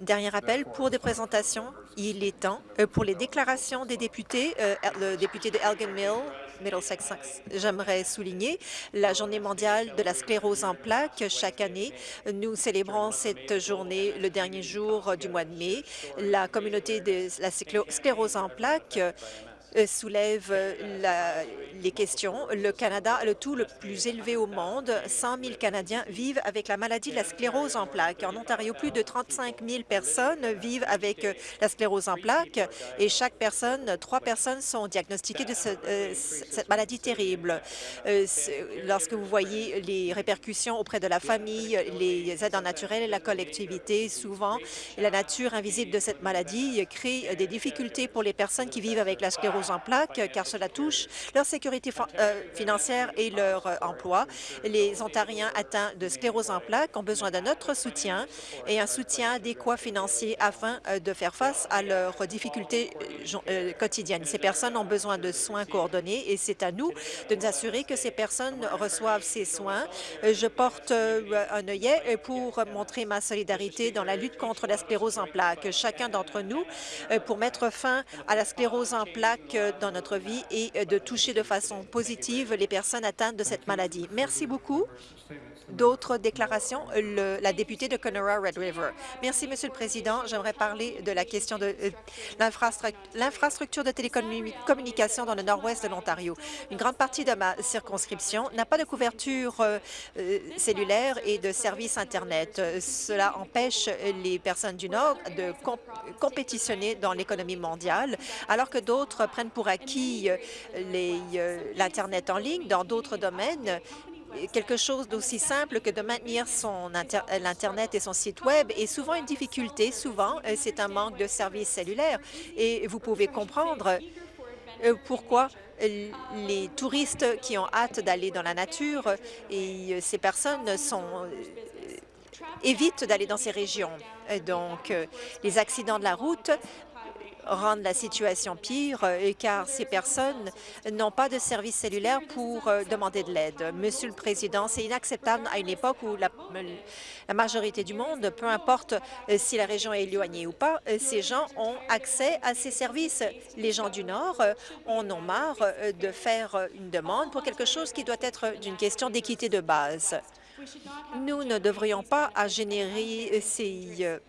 Dernier appel pour des présentations. Il est temps euh, pour les déclarations des députés. Euh, le député de Elgin Mill, Middlesex, j'aimerais souligner la Journée mondiale de la sclérose en plaques. Chaque année, nous célébrons cette journée le dernier jour du mois de mai. La communauté de la sclérose en plaques soulève euh, les questions. Le Canada le taux le plus élevé au monde. 100 000 Canadiens vivent avec la maladie de la sclérose en plaques. En Ontario, plus de 35 000 personnes vivent avec euh, la sclérose en plaques et chaque personne, trois personnes sont diagnostiquées de cette maladie terrible. lorsque vous voyez les répercussions auprès de la famille, les aides naturelles et la collectivité, souvent, la nature invisible de cette maladie crée des difficultés pour les personnes qui vivent avec la sclérose en plaques, car cela touche leur sécurité euh, financière et leur euh, emploi. Les Ontariens atteints de sclérose en plaques ont besoin de notre soutien et un soutien adéquat financier afin euh, de faire face à leurs difficultés quotidiennes. Ces personnes ont besoin de soins coordonnés et c'est à nous de nous assurer que ces personnes reçoivent ces soins. Je porte un œillet pour montrer ma solidarité dans la lutte contre la sclérose en plaques. Chacun d'entre nous, pour mettre fin à la sclérose en plaques, dans notre vie et euh, de toucher de façon positive les personnes atteintes de cette maladie. Merci beaucoup. D'autres déclarations? Le, la députée de Conora Red River. Merci, Monsieur le Président. J'aimerais parler de la question de euh, l'infrastructure de télécommunications dans le nord-ouest de l'Ontario. Une grande partie de ma circonscription n'a pas de couverture euh, euh, cellulaire et de services Internet. Cela empêche les personnes du Nord de compétitionner dans l'économie mondiale, alors que d'autres prennent pour acquis l'Internet en ligne dans d'autres domaines quelque chose d'aussi simple que de maintenir son l'Internet et son site Web est souvent une difficulté. Souvent, euh, c'est un manque de services cellulaires. Et vous pouvez comprendre euh, pourquoi les touristes qui ont hâte d'aller dans la nature et euh, ces personnes évitent d'aller dans ces régions. Donc, les accidents de la route rendre la situation pire, euh, car ces personnes n'ont pas de service cellulaire pour euh, demander de l'aide. Monsieur le Président, c'est inacceptable à une époque où la, majorité du monde, peu importe euh, si la région est éloignée ou pas, ces gens ont accès à ces services. Les gens du Nord en ont marre de faire une demande pour quelque chose qui doit être d'une question d'équité de base. Nous ne devrions pas à générer ces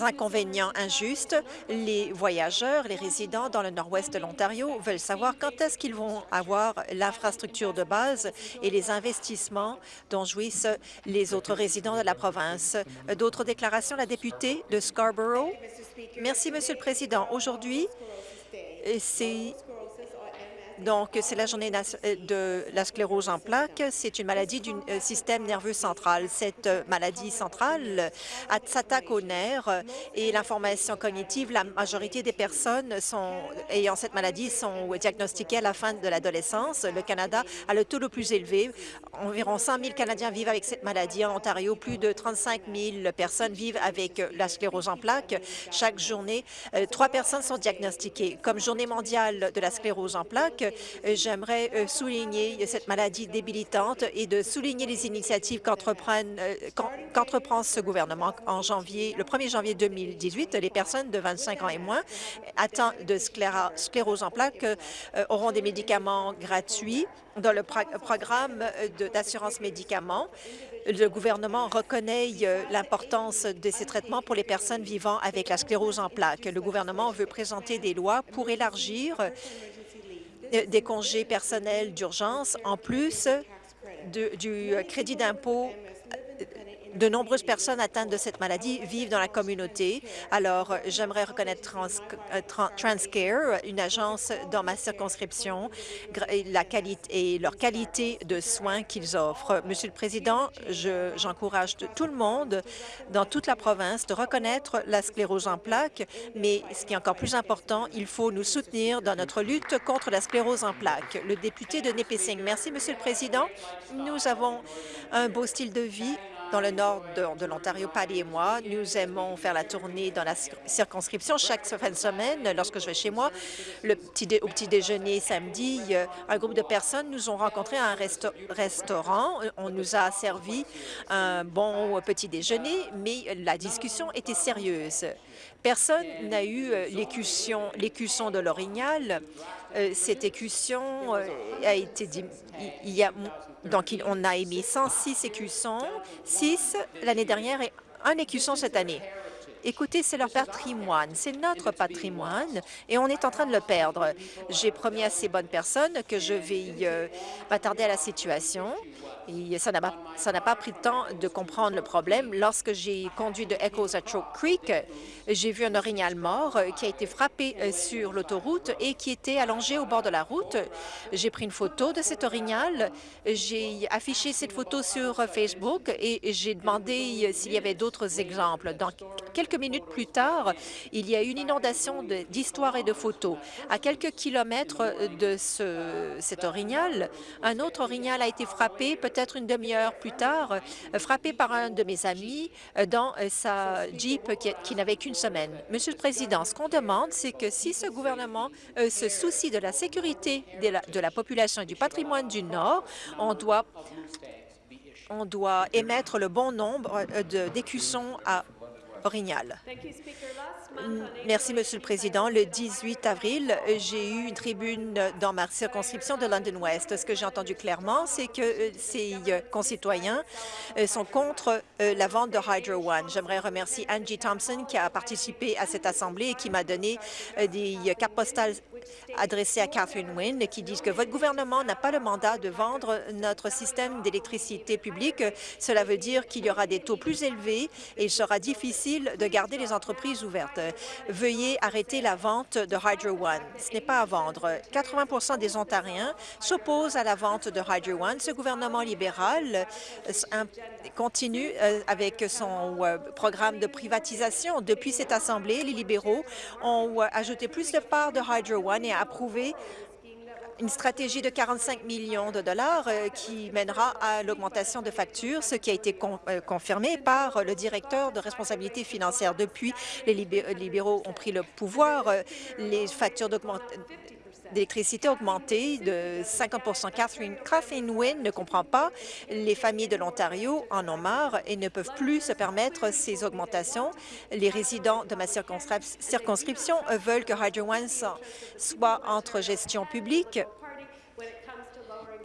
inconvénients injustes. Les voyageurs, les résidents dans le nord-ouest de l'Ontario veulent savoir quand est-ce qu'ils vont avoir l'infrastructure de base et les investissements dont jouissent les autres résidents de la province. D'autres déclarations, la députée de Scarborough. Merci, Monsieur le Président. Aujourd'hui, c'est donc, c'est la journée euh, de la sclérose en plaques. C'est une maladie du euh, système nerveux central. Cette euh, maladie centrale s'attaque aux nerfs et l'information cognitive. La majorité des personnes sont, ayant cette maladie sont diagnostiquées à la fin de l'adolescence. Le Canada a le taux le plus élevé. Environ 100 000 Canadiens vivent avec cette maladie. En Ontario, plus de 35 000 personnes vivent avec la sclérose en plaques. Chaque journée, trois personnes sont diagnostiquées. Comme journée mondiale de la sclérose en plaques, j'aimerais euh, souligner cette maladie débilitante et de souligner les initiatives euh, qu'entreprend ce gouvernement. En janvier, le 1er janvier 2018, les personnes de 25 ans et moins atteintes de sclérose en plaques auront des médicaments gratuits dans le programme d'assurance médicaments. Le gouvernement reconnaît l'importance de ces traitements pour les personnes vivant avec la sclérose en plaques. Le gouvernement veut présenter des lois pour élargir euh, des congés personnels d'urgence, en plus du crédit d'impôt de nombreuses personnes atteintes de cette maladie vivent dans la communauté. Alors, j'aimerais reconnaître euh, Transcare, une agence dans ma circonscription, et, leur qualité de soins qu'ils offrent. Monsieur le Président, j'encourage tout le monde dans toute la province de reconnaître la sclérose en plaques, mais ce qui est encore plus important, il faut nous soutenir dans notre lutte contre la sclérose en plaques. Le député de Nipissing. Merci, Monsieur le Président. Nous avons un beau style de vie dans le nord de, l'Ontario, Patty et moi, nous aimons faire la tournée dans la circonscription chaque fin de semaine lorsque je vais chez moi. Au petit déjeuner samedi, un groupe de personnes nous ont rencontrés à un restaurant. On nous a servi un bon petit déjeuner, mais la discussion était sérieuse. Personne n'a eu euh, l'écusson de l'orignal. Euh, cette écusson euh, a été... Il y a, donc, on a émis 106 écussons, 6 l'année dernière et un écusson cette année. Écoutez, c'est leur patrimoine, c'est notre patrimoine et on est en train de le perdre. J'ai promis à ces bonnes personnes que je vais m'attarder à la situation ça n'a pas pris de temps de comprendre le problème. Lorsque j'ai conduit de Echoes à Choke Creek, j'ai vu un orignal mort euh, qui a été frappé euh, sur l'autoroute et qui était allongé au bord de la route. J'ai pris une photo de cet orignal. J'ai affiché cette photo sur Facebook et j'ai demandé euh, s'il y avait d'autres exemples. Donc, quelques minutes plus tard, il y a eu une inondation d'histoires et de photos. À quelques kilomètres de ce, cet orignal, un autre orignal a été frappé, peut-être une demi-heure plus tard, euh, frappé par un de mes amis euh, dans euh, sa Jeep qui, n'avait qu'une semaine. Monsieur le Président, ce qu'on demande, c'est que si ce gouvernement se soucie de la sécurité de la, population et du patrimoine du Nord, on doit on doit émettre le bon nombre d'écussons à Orignal. Merci, Monsieur le Président. Le 18 avril, j'ai eu une tribune dans ma circonscription de London West. Ce que j'ai entendu clairement, c'est que euh, ces euh, concitoyens euh, sont contre la vente de Hydro One. J'aimerais remercier Angie Thompson qui a participé à cette assemblée et qui m'a donné des cartes postales adressées à Catherine Wynne qui disent que votre gouvernement n'a pas le mandat de vendre notre système d'électricité publique. Cela veut dire qu'il y aura des taux plus élevés et il sera difficile de garder les entreprises ouvertes. Veuillez arrêter la vente de Hydro One. Ce n'est pas à vendre. 80% des Ontariens s'opposent à la vente de Hydro One. Ce gouvernement libéral euh, continue euh, avec son euh, programme de privatisation. Depuis cette Assemblée, les libéraux ont ajouté plus de parts de Hydro One et approuvé une stratégie de 45 millions de dollars euh, qui mènera à l'augmentation de factures, ce qui a été euh, confirmé par le directeur de responsabilité financière. Depuis, les libéraux ont pris le pouvoir, euh, les factures d'électricité augmentées de 50 Catherine, Catherine Wynne ne comprend pas. Les familles de l'Ontario en ont marre et ne peuvent plus se permettre ces augmentations. Les résidents de ma circonscription veulent que Hydro One soit entre gestion publique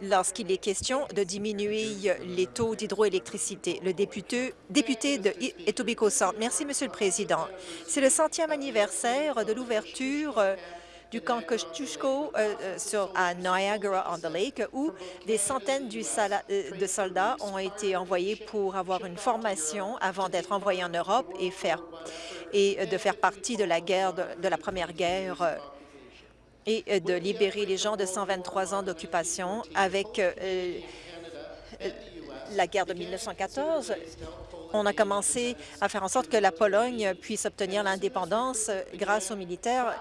lorsqu'il est question de diminuer les taux d'hydroélectricité. Le député, député de Etobicoke Centre. Merci, Monsieur le Président. C'est le centième anniversaire de l'ouverture euh, du camp Kosciuszko euh, euh, sur, à Niagara-on-the-Lake, où des centaines de soldats ont été envoyés pour avoir une formation avant d'être envoyés en Europe et, et de faire partie de la guerre de la Première Guerre et euh, de libérer les gens de 123 ans d'occupation avec euh, euh, la guerre de 1914. On a commencé à faire en sorte que la Pologne puisse obtenir l'indépendance grâce aux militaires.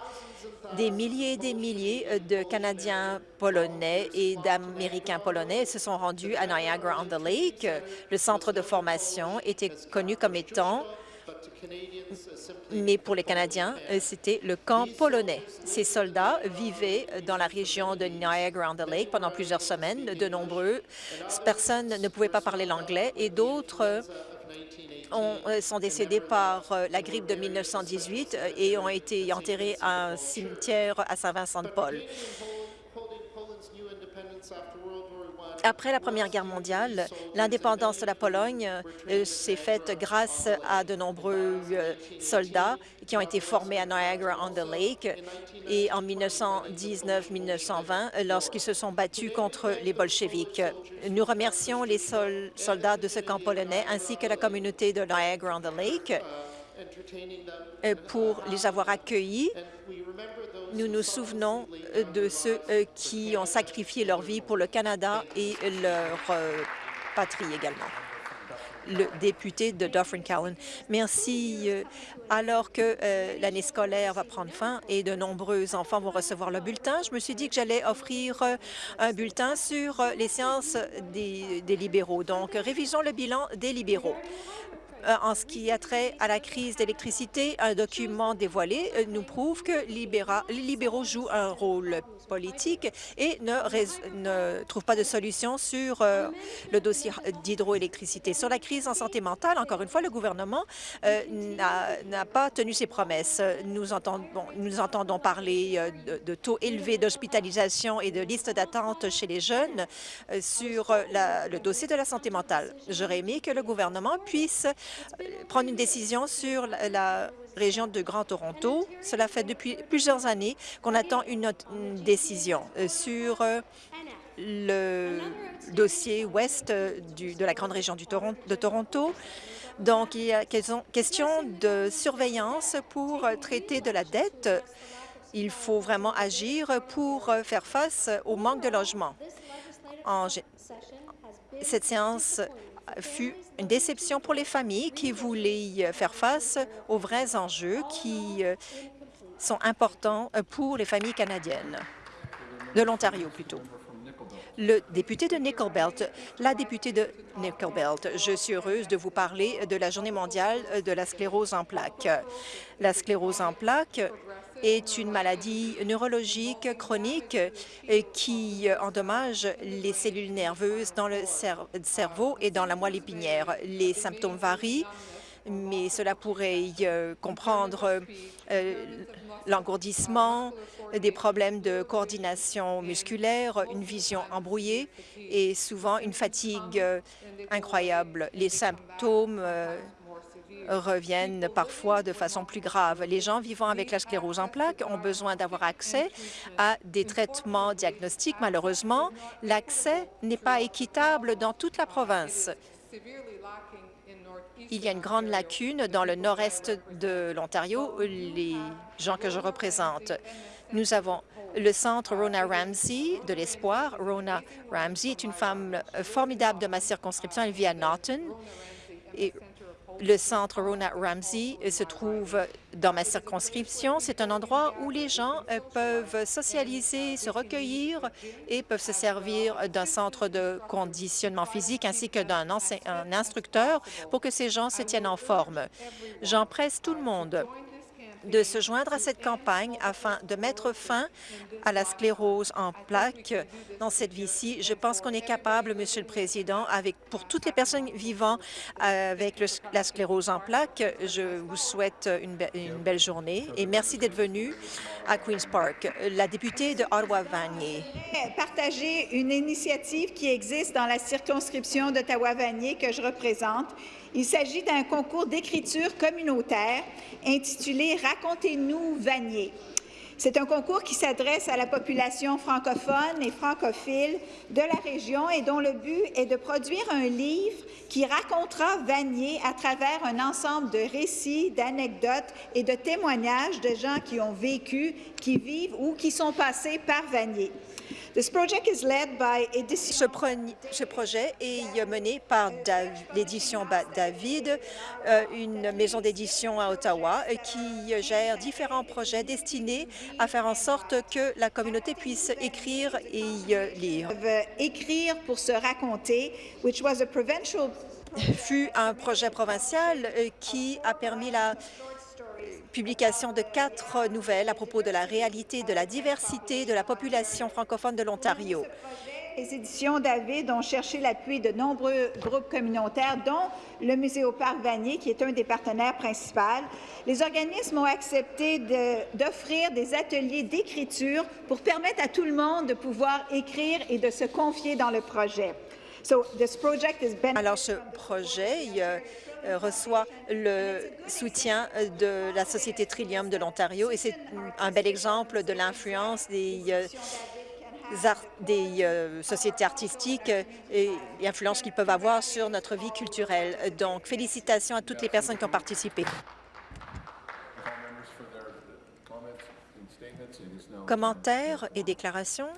Des milliers et des milliers de Canadiens polonais et d'Américains polonais se sont rendus à Niagara-on-the-Lake. Le centre de formation était connu comme étant mais pour les Canadiens, euh, c'était le camp polonais. Ces soldats vivaient dans la région de Niagara-on-the-Lake pendant plusieurs semaines. De nombreuses personnes ne pouvaient pas parler l'anglais et d'autres euh, sont décédés par euh, la grippe de 1918 et ont été enterrés à un cimetière à Saint-Vincent-de-Paul. Après la Première Guerre mondiale, l'indépendance de la Pologne euh, s'est faite grâce à de nombreux euh, soldats qui ont été formés à Niagara-on-the-Lake et en 1919-1920 lorsqu'ils se sont battus contre les bolcheviks. Nous remercions les soldats de ce camp polonais ainsi que la communauté de Niagara-on-the-Lake euh, pour les avoir accueillis nous nous souvenons euh, de ceux euh, qui ont sacrifié leur vie pour le Canada et leur euh, patrie également. le député de Dufferin-Callan. Merci. Alors que l'année scolaire va prendre fin et de nombreux enfants vont recevoir le bulletin, je me suis dit que j'allais offrir un bulletin sur les sciences des libéraux. Donc, révisons le bilan des libéraux. Euh, en ce qui a trait à la crise d'électricité, un document dévoilé euh, nous prouve que les libéraux jouent un rôle politique et ne, ne trouvent pas de solution sur euh, le dossier d'hydroélectricité. Sur la crise en santé mentale, encore une fois, le gouvernement n'a pas tenu ses promesses. Nous entendons parler de, taux élevés d'hospitalisation et de listes d'attente chez les jeunes sur le dossier de la santé mentale. J'aurais aimé que le gouvernement puisse prendre une décision sur la, région de Grand Toronto. Cela fait depuis plusieurs années qu'on attend une, décision euh, sur euh, le dossier ouest euh, de la grande région de Toronto. Donc, il y a question de surveillance pour traiter de la dette. Il faut vraiment agir pour faire face au manque de logement. En, cette séance fut une déception pour les familles qui voulaient faire face aux vrais enjeux qui euh, sont importants pour les familles canadiennes, de l'Ontario plutôt. Le député de Nickel-Belt, la députée de Nickel-Belt, je suis heureuse de vous parler de la Journée mondiale de la sclérose en plaques. La sclérose en plaques est une maladie neurologique chronique euh, qui endommage les cellules nerveuses dans le cerveau et dans la moelle épinière. Les symptômes varient, mais cela pourrait euh, comprendre euh, l'engourdissement, des problèmes de coordination musculaire, une vision embrouillée et souvent une fatigue incroyable. Les symptômes reviennent parfois de façon plus grave. Les gens vivant avec la sclérose en plaques ont besoin d'avoir accès à des traitements diagnostiques. Malheureusement, l'accès n'est pas équitable dans toute la province. Il y a une grande lacune dans le nord-est de l'Ontario, les gens que je représente. Nous avons le centre Rona Ramsey de l'Espoir. Rona Ramsey est une femme formidable de ma circonscription. Elle vit à Norton. Le centre Rona Ramsey se trouve dans ma circonscription. C'est un endroit où les gens euh, peuvent socialiser, se recueillir et peuvent se servir d'un centre de conditionnement physique ainsi que d'un instructeur pour que ces gens se tiennent en forme. J'en presse tout le monde de se joindre à cette campagne afin de mettre fin à la sclérose en plaques dans cette vie-ci. Je pense qu'on est capable, Monsieur le Président, avec pour toutes les personnes vivant avec la sclérose en plaques, je vous souhaite une, une belle journée et merci d'être venu à Queen's Park. La députée de Ottawa-Vanier. Partager une initiative qui existe dans la circonscription d'Ottawa-Vanier que je représente il s'agit d'un concours d'écriture communautaire intitulé Racontez-nous Vanier. C'est un concours qui s'adresse à la population francophone et francophile de la région et dont le but est de produire un livre qui racontera Vanier à travers un ensemble de récits, d'anecdotes et de témoignages de gens qui ont vécu, qui vivent ou qui sont passés par Vanier. Ce projet est mené par l'édition David, euh, une maison d'édition à Ottawa euh, qui gère différents projets destinés à faire en sorte que la communauté puisse écrire et lire. Écrire pour se raconter, which was a provincial fut un projet provincial euh, qui a permis la publication de quatre nouvelles à propos de la réalité de la diversité de la population francophone de l'Ontario. Les éditions David ont cherché l'appui de nombreux groupes communautaires, dont le Musée au Parc Vanier, qui est un des partenaires principaux. Les organismes ont accepté d'offrir des ateliers d'écriture pour permettre à tout le monde de pouvoir écrire et de se confier dans le projet. Alors, ce projet euh, reçoit le soutien de la Société Trillium de l'Ontario et c'est un bel exemple de l'influence des euh, des euh, sociétés artistiques et l'influence qu'ils peuvent avoir sur notre vie culturelle. Donc, félicitations à toutes les personnes qui ont participé. Commentaires et déclarations?